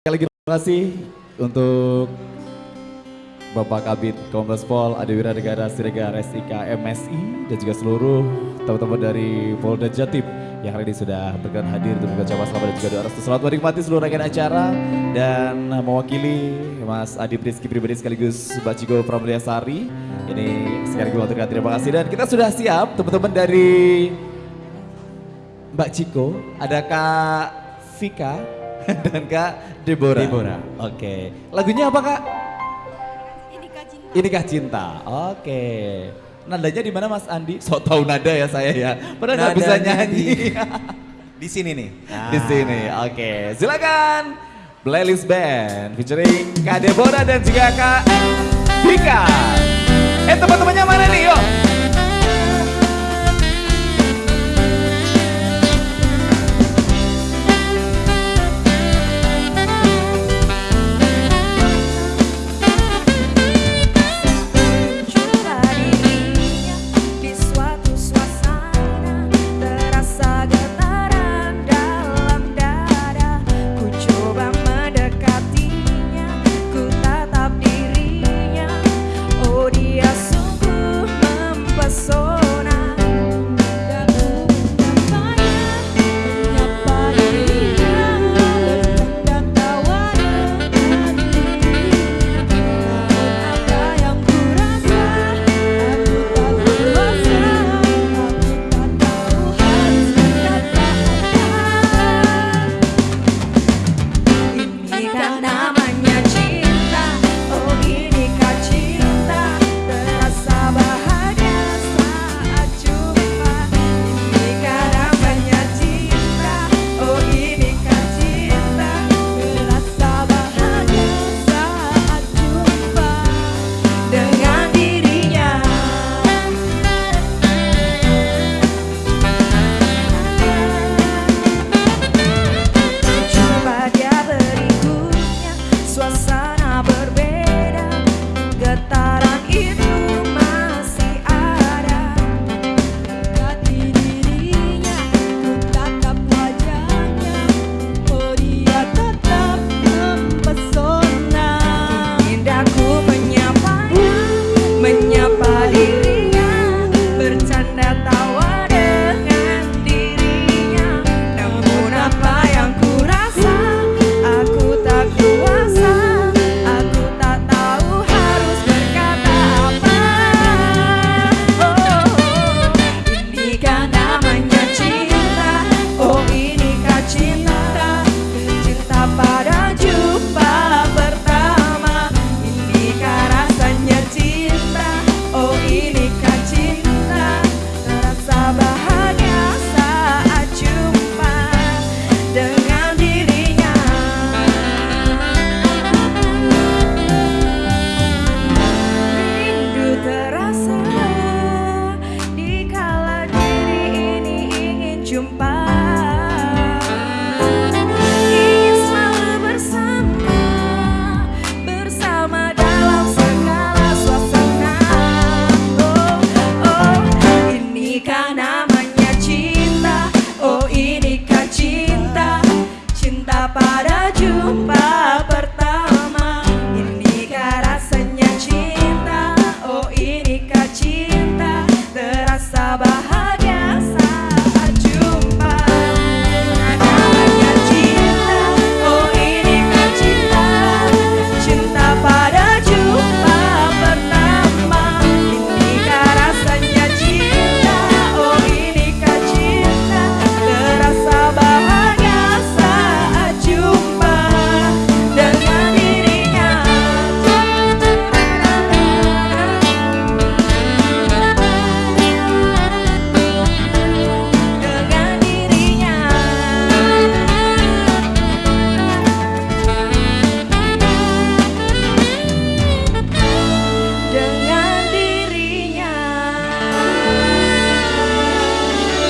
Sekali lagi terima kasih untuk Bapak Kabit Kombes Pol Adewira Negara Siregar SIK MSI dan juga seluruh teman-teman dari Polda Jatim yang hari ini sudah berkenan hadir untuk mengucapkan selamat dan juga doa restu. Selamat menikmati seluruh rangkaian acara dan mewakili Mas Adi Rizky pribadi sekaligus Mbak Ciko Pramulyasari. Ini sekali lagi mengucapkan terima kasih dan kita sudah siap teman-teman dari Mbak Ciko, ada Kak Vika dan Kak Deborah. Deborah. Oke. Lagunya apa Kak? Inikah cinta. Inikah cinta. Oke. Nadanya di mana Mas Andi? So tahu nada ya saya ya. Padahal nggak bisa nyanyi. Di sini nih. Di sini. Oke. Silakan. Playlist Band featuring Kak Deborah dan juga Kak Vika. Eh teman-temannya mana nih? Yuk. Pada jumpa pertama Inikah rasanya cinta? Oh inikah cinta? Terasa bahagia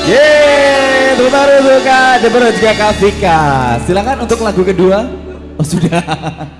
Yeay, Deborah dan juga Kak Vika. Silakan untuk lagu kedua. Oh sudah.